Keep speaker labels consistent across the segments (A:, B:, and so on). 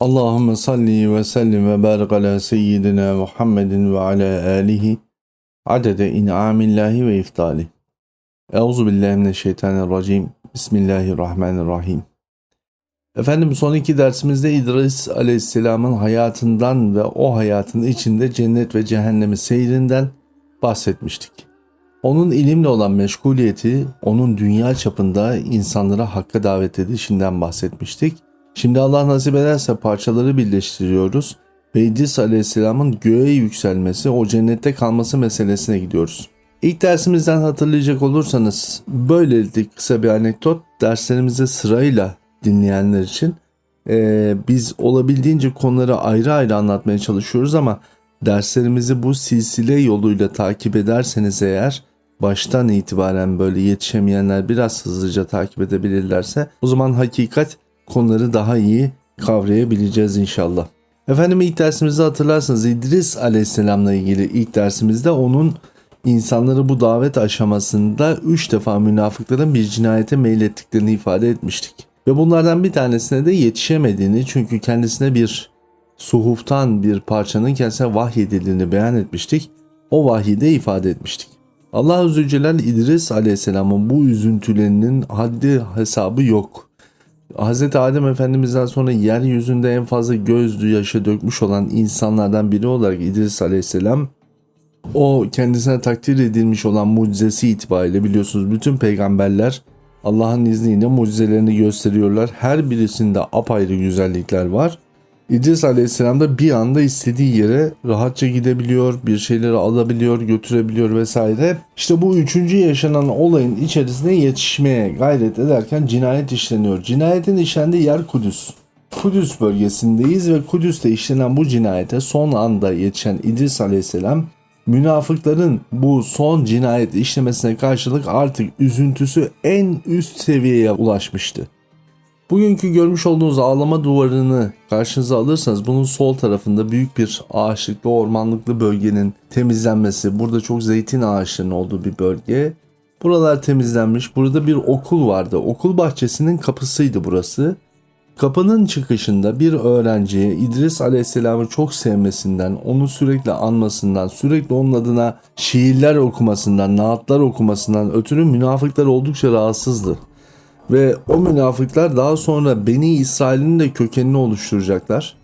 A: Allahümme salli ve sellim ve barik ala seyyidina Muhammedin ve ala alihi adede in'amillahi ve iftali. Euzu billahi mineşşeytanirracim. Bismillahirrahmanirrahim. Efendim son iki dersimizde İdris aleyhisselamın hayatından ve o hayatın içinde cennet ve cehennemi seyrinden bahsetmiştik. Onun ilimle olan meşguliyeti, onun dünya çapında insanlara hakka davet edişinden bahsetmiştik. Şimdi Allah nasip ederse parçaları birleştiriyoruz ve İdris Aleyhisselam'ın göğe yükselmesi, o cennette kalması meselesine gidiyoruz. İlk dersimizden hatırlayacak olursanız böylelikle kısa bir anekdot derslerimize sırayla dinleyenler için e, biz olabildiğince konuları ayrı ayrı anlatmaya çalışıyoruz ama derslerimizi bu silsile yoluyla takip ederseniz eğer baştan itibaren böyle yetişemeyenler biraz hızlıca takip edebilirlerse o zaman hakikat konuları daha iyi kavrayabileceğiz inşallah. Efendim ilk dersimizde hatırlarsanız İdris Aleyhisselam'la ilgili ilk dersimizde onun insanları bu davet aşamasında üç defa münafıkların bir cinayete meylettiklerini ifade etmiştik. Ve bunlardan bir tanesine de yetişemediğini çünkü kendisine bir suhuftan bir parçanın kendisine vahyedildiğini beyan etmiştik. O vahide ifade etmiştik. Allah Azze Celal İdris Aleyhisselam'ın bu üzüntülerinin haddi hesabı yok. Hz. Adem Efendimiz'den sonra yeryüzünde en fazla gözlü yaşa dökmüş olan insanlardan biri olarak İdris Aleyhisselam o kendisine takdir edilmiş olan mucizesi itibariyle biliyorsunuz bütün peygamberler Allah'ın izniyle mucizelerini gösteriyorlar. Her birisinde apayrı güzellikler var. İdris Aleyhisselam da bir anda istediği yere rahatça gidebiliyor, bir şeyleri alabiliyor, götürebiliyor vesaire. İşte bu üçüncü yaşanan olayın içerisine yetişmeye gayret ederken cinayet işleniyor. Cinayetin işlendiği yer Kudüs. Kudüs bölgesindeyiz ve Kudüs'te işlenen bu cinayete son anda yetişen İdris Aleyhisselam münafıkların bu son cinayet işlemesine karşılık artık üzüntüsü en üst seviyeye ulaşmıştı. Bugünkü görmüş olduğunuz ağlama duvarını karşınıza alırsanız bunun sol tarafında büyük bir ağaçlıklı ormanlıklı bölgenin temizlenmesi. Burada çok zeytin ağaçlarının olduğu bir bölge. Buralar temizlenmiş. Burada bir okul vardı. Okul bahçesinin kapısıydı burası. Kapının çıkışında bir öğrenciye İdris Aleyhisselam'ı çok sevmesinden, onu sürekli anmasından, sürekli onun adına şiirler okumasından, naatlar okumasından ötürü münafıklar oldukça rahatsızdı. Ve o münafıklar daha sonra Beni İsrail'in de kökenini oluşturacaklar.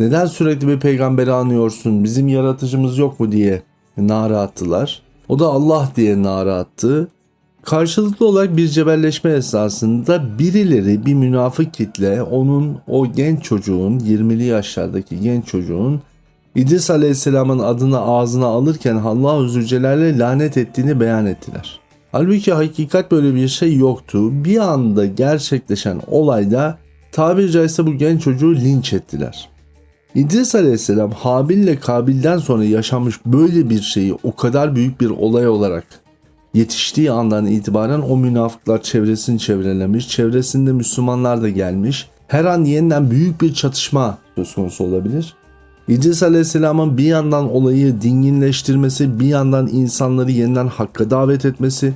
A: Neden sürekli bir peygamberi anıyorsun, bizim yaratıcımız yok mu diye nara attılar. O da Allah diye nara attı. Karşılıklı olarak bir cebelleşme esnasında birileri bir münafık kitle onun o genç çocuğun 20'li yaşlardaki genç çocuğun İdris Aleyhisselam'ın adını ağzına alırken Allah Zülcelal'e lanet ettiğini beyan ettiler. Halbuki hakikat böyle bir şey yoktu. Bir anda gerçekleşen olayda tabiri caizse bu genç çocuğu linç ettiler. İdris Aleyhisselam Habil ile Kabil'den sonra yaşanmış böyle bir şeyi o kadar büyük bir olay olarak yetiştiği andan itibaren o münafıklar çevresini çevrelemiş. Çevresinde Müslümanlar da gelmiş. Her an yeniden büyük bir çatışma söz konusu olabilir. İdris Aleyhisselam'ın bir yandan olayı dinginleştirmesi, bir yandan insanları yeniden hakka davet etmesi,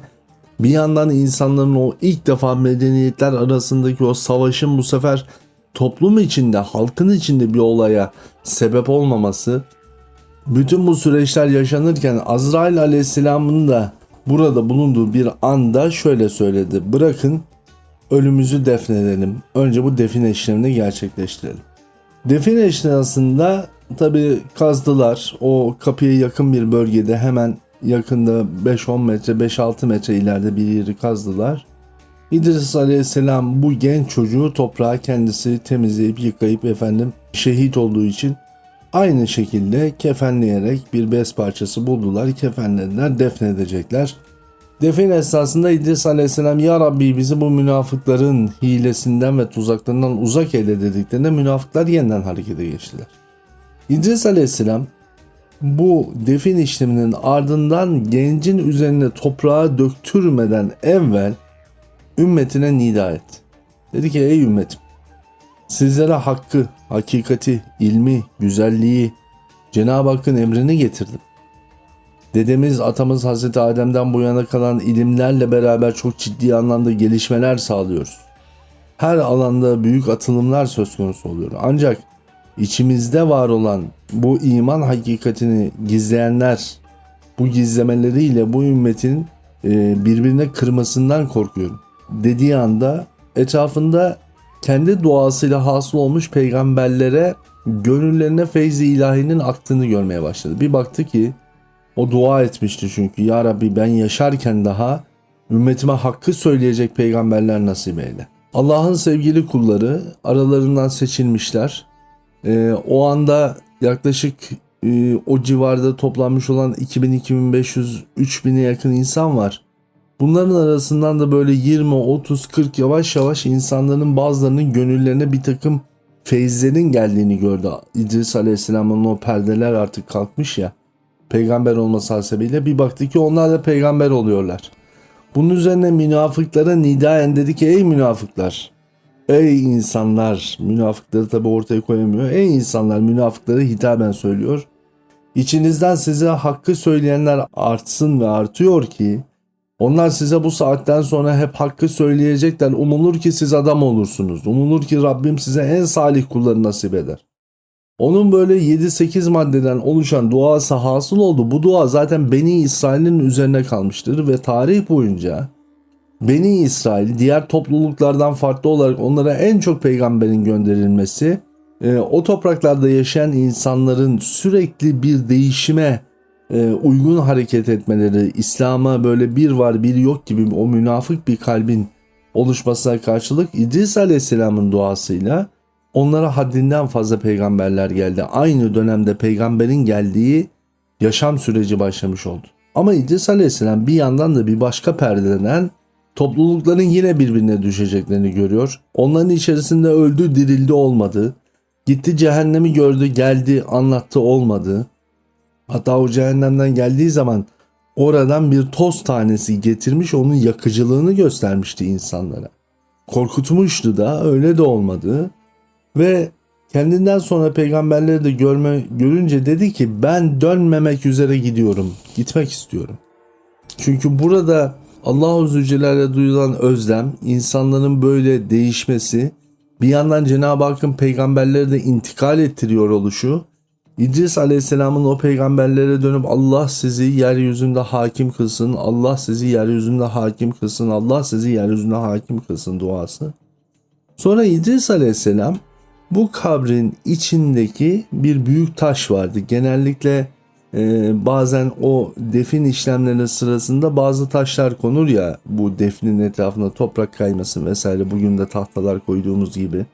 A: bir yandan insanların o ilk defa medeniyetler arasındaki o savaşın bu sefer toplum içinde, halkın içinde bir olaya sebep olmaması, bütün bu süreçler yaşanırken Azrail Aleyhisselam'ın da burada bulunduğu bir anda şöyle söyledi. Bırakın ölümümüzü defnedelim. Önce bu define işlemini gerçekleştirelim. Define esnasında tabi kazdılar. O kapıya yakın bir bölgede hemen yakında 5-10 metre 5-6 metre ileride bir yeri kazdılar. İdris Aleyhisselam bu genç çocuğu toprağa kendisi temizleyip yıkayıp efendim şehit olduğu için aynı şekilde kefenleyerek bir bez parçası buldular, kefenlediler, defnedecekler. Defin esnasında İdris Aleyhisselam Ya Rabbi bizi bu münafıkların hilesinden ve tuzaklarından uzak eyle dediklerinde münafıklar yeniden harekete geçtiler. İdris Aleyhisselam bu defin işleminin ardından gencin üzerine toprağa döktürmeden evvel ümmetine nida et. Dedi ki ey ümmetim sizlere hakkı, hakikati, ilmi, güzelliği Cenab-ı Hakk'ın emrini getirdim. Dedemiz, atamız Hazreti Adem'den bu yana kalan ilimlerle beraber çok ciddi anlamda gelişmeler sağlıyoruz. Her alanda büyük atılımlar söz konusu oluyor. Ancak içimizde var olan bu iman hakikatini gizleyenler bu gizlemeleriyle bu ümmetin e, birbirine kırmasından korkuyorum. Dediği anda etrafında kendi duasıyla hasıl olmuş peygamberlere gönüllerine feyzi ilahinin aktığını görmeye başladı. Bir baktı ki o dua etmişti çünkü ya Rabbi ben yaşarken daha ümmetime hakkı söyleyecek peygamberler nasip eyle. Allah'ın sevgili kulları aralarından seçilmişler. Ee, o anda yaklaşık e, o civarda toplanmış olan 2000, 2500, 3000'e yakın insan var. Bunların arasından da böyle 20, 30, 40 yavaş yavaş insanların bazılarının gönüllerine bir takım feyizlerin geldiğini gördü. İdris Aleyhisselam'ın o perdeler artık kalkmış ya. Peygamber olması hasebiyle bir baktı ki onlar da peygamber oluyorlar. Bunun üzerine münafıklara nidaen dedi ki ey münafıklar Ey insanlar, münafıkları tabi ortaya koyamıyor. Ey insanlar, münafıkları hitaben söylüyor. İçinizden size hakkı söyleyenler artsın ve artıyor ki onlar size bu saatten sonra hep hakkı söyleyecekler. Umulur ki siz adam olursunuz. Umulur ki Rabbim size en salih kulları nasip eder. Onun böyle 7-8 maddeden oluşan duası hasıl oldu. Bu dua zaten Beni İsrail'in üzerine kalmıştır ve tarih boyunca Beni İsrail diğer topluluklardan farklı olarak onlara en çok peygamberin gönderilmesi e, o topraklarda yaşayan insanların sürekli bir değişime e, uygun hareket etmeleri, İslam'a böyle bir var bir yok gibi o münafık bir kalbin oluşmasına karşılık İdris Aleyhisselam'ın duasıyla onlara haddinden fazla peygamberler geldi. Aynı dönemde peygamberin geldiği yaşam süreci başlamış oldu. Ama İdris Aleyhisselam bir yandan da bir başka perdeden toplulukların yine birbirine düşeceklerini görüyor. Onların içerisinde öldü dirildi olmadı. Gitti cehennemi gördü geldi anlattı olmadı. Hatta o cehennemden geldiği zaman oradan bir toz tanesi getirmiş onun yakıcılığını göstermişti insanlara. Korkutmuştu da öyle de olmadı. Ve kendinden sonra peygamberleri de görme, görünce dedi ki ben dönmemek üzere gidiyorum. Gitmek istiyorum. Çünkü burada Allahu Zülcelal'e duyulan özlem, insanların böyle değişmesi, bir yandan Cenab-ı Hakk'ın peygamberleri de intikal ettiriyor oluşu, İdris Aleyhisselam'ın o peygamberlere dönüp Allah sizi yeryüzünde hakim kılsın, Allah sizi yeryüzünde hakim kılsın, Allah sizi yeryüzünde hakim kılsın duası. Sonra İdris Aleyhisselam bu kabrin içindeki bir büyük taş vardı. Genellikle e, bazen o defin işlemleri sırasında bazı taşlar konur ya bu defnin etrafında toprak kaymasın vesaire bugün de tahtalar koyduğumuz gibi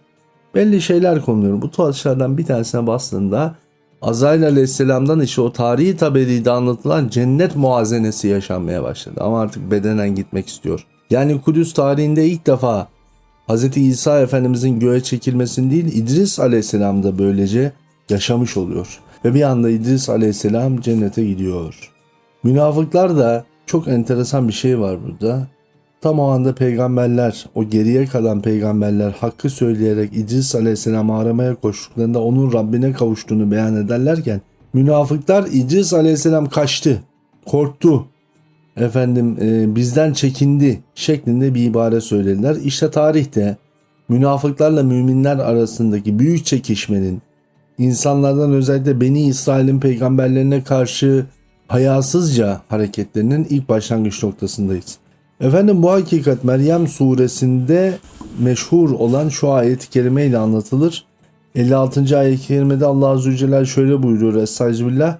A: belli şeyler konuluyor. Bu taşlardan bir tanesine bastığında Azrail aleyhisselamdan işte o tarihi tabelide anlatılan cennet muazenesi yaşanmaya başladı. Ama artık bedenen gitmek istiyor. Yani Kudüs tarihinde ilk defa Hz. İsa Efendimizin göğe çekilmesini değil İdris aleyhisselam da böylece yaşamış oluyor. Ve bir anda İdris aleyhisselam cennete gidiyor. Münafıklar da çok enteresan bir şey var burada. Tam o anda peygamberler, o geriye kalan peygamberler hakkı söyleyerek İdris aleyhisselamı aramaya koştuklarında onun Rabbine kavuştuğunu beyan ederlerken münafıklar İdris aleyhisselam kaçtı, korktu, efendim e, bizden çekindi şeklinde bir ibare söylediler. İşte tarihte münafıklarla müminler arasındaki büyük çekişmenin insanlardan özellikle Beni İsrail'in peygamberlerine karşı hayasızca hareketlerinin ilk başlangıç noktasındayız. Efendim bu hakikat Meryem suresinde meşhur olan şu ayet-i kerime ile anlatılır. 56. ayet-i kerimede Allah Azze ve Celle şöyle buyuruyor Estağfirullah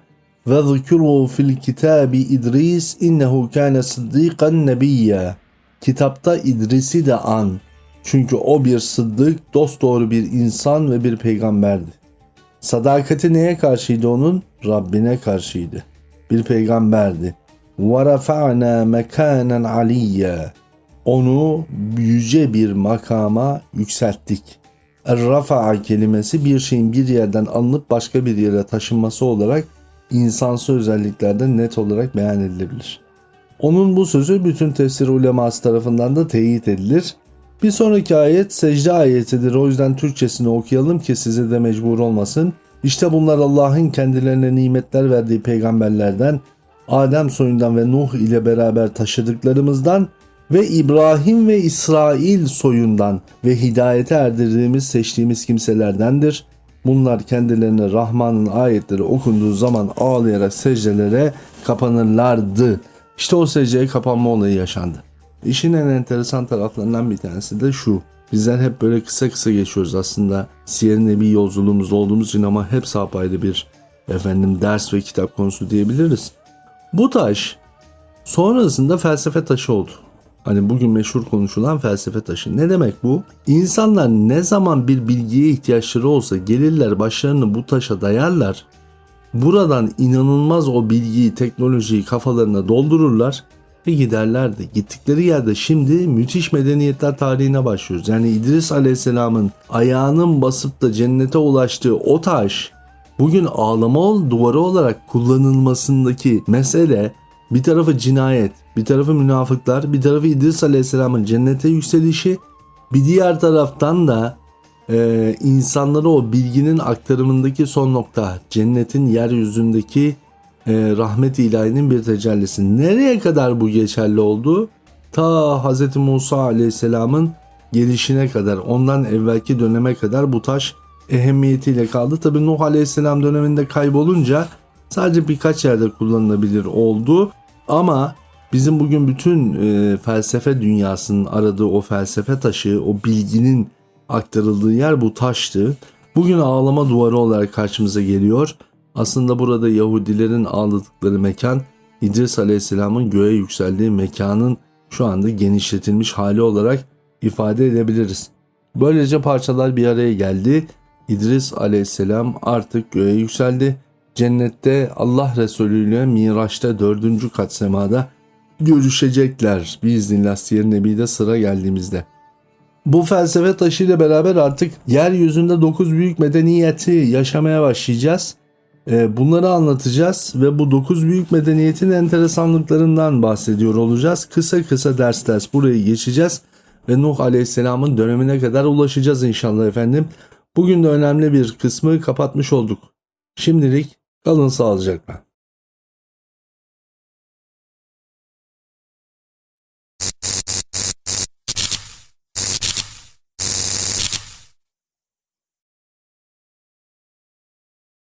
A: ve zikru fil kitabi İdris innehu kâne sıddıkan nebiyya. Kitapta İdris'i de an. Çünkü o bir sıddık, dosdoğru bir insan ve bir peygamberdi. Sadakati neye karşıydı onun? Rabbine karşıydı. Bir peygamberdi. وَرَفَعْنَا مَكَانًا عَلِيًّا Onu yüce bir makama yükselttik. Er-rafa'a kelimesi bir şeyin bir yerden alınıp başka bir yere taşınması olarak insansı özelliklerde net olarak beyan edilebilir. Onun bu sözü bütün tefsir uleması tarafından da teyit edilir. Bir sonraki ayet secde ayetidir. O yüzden Türkçesini okuyalım ki size de mecbur olmasın. İşte bunlar Allah'ın kendilerine nimetler verdiği peygamberlerden, Adem soyundan ve Nuh ile beraber taşıdıklarımızdan ve İbrahim ve İsrail soyundan ve hidayete erdirdiğimiz seçtiğimiz kimselerdendir. Bunlar kendilerine Rahman'ın ayetleri okunduğu zaman ağlayarak secdelere kapanırlardı. İşte o secdeye kapanma olayı yaşandı. İşin en enteresan taraflarından bir tanesi de şu. Bizler hep böyle kısa kısa geçiyoruz aslında. Siyer-i bir yolculuğumuz olduğumuz için ama hep apayrı bir efendim ders ve kitap konusu diyebiliriz. Bu taş sonrasında felsefe taşı oldu. Hani bugün meşhur konuşulan felsefe taşı. Ne demek bu? İnsanlar ne zaman bir bilgiye ihtiyaçları olsa gelirler başlarını bu taşa dayarlar. Buradan inanılmaz o bilgiyi, teknolojiyi kafalarına doldururlar ve giderlerdi. Gittikleri yerde şimdi müthiş medeniyetler tarihine başlıyoruz. Yani İdris Aleyhisselam'ın ayağının basıp da cennete ulaştığı o taş bugün ağlama duvarı olarak kullanılmasındaki mesele bir tarafı cinayet, bir tarafı münafıklar, bir tarafı İdris Aleyhisselam'ın cennete yükselişi, bir diğer taraftan da e, insanlara o bilginin aktarımındaki son nokta, cennetin yeryüzündeki e, rahmet ilahinin bir tecellisi. Nereye kadar bu geçerli oldu? Ta Hz. Musa Aleyhisselam'ın gelişine kadar, ondan evvelki döneme kadar bu taş ehemmiyetiyle kaldı. Tabi Nuh Aleyhisselam döneminde kaybolunca sadece birkaç yerde kullanılabilir oldu. Ama bizim bugün bütün e, felsefe dünyasının aradığı o felsefe taşı, o bilginin aktarıldığı yer bu taştı. Bugün ağlama duvarı olarak karşımıza geliyor. Aslında burada Yahudilerin ağladıkları mekan İdris Aleyhisselam'ın göğe yükseldiği mekanın şu anda genişletilmiş hali olarak ifade edebiliriz. Böylece parçalar bir araya geldi. İdris Aleyhisselam artık göğe yükseldi. Cennette Allah Resulü ile Miraç'ta dördüncü kat semada görüşecekler. Biiznillah Siyer Nebi'de sıra geldiğimizde. Bu felsefe taşıyla beraber artık yeryüzünde dokuz büyük medeniyeti yaşamaya başlayacağız. Ee, bunları anlatacağız ve bu dokuz büyük medeniyetin enteresanlıklarından bahsediyor olacağız. Kısa kısa ders ders burayı geçeceğiz ve Nuh Aleyhisselam'ın dönemine kadar ulaşacağız inşallah efendim. Bugün de önemli bir kısmı kapatmış olduk. Şimdilik kalın sağlıcakla.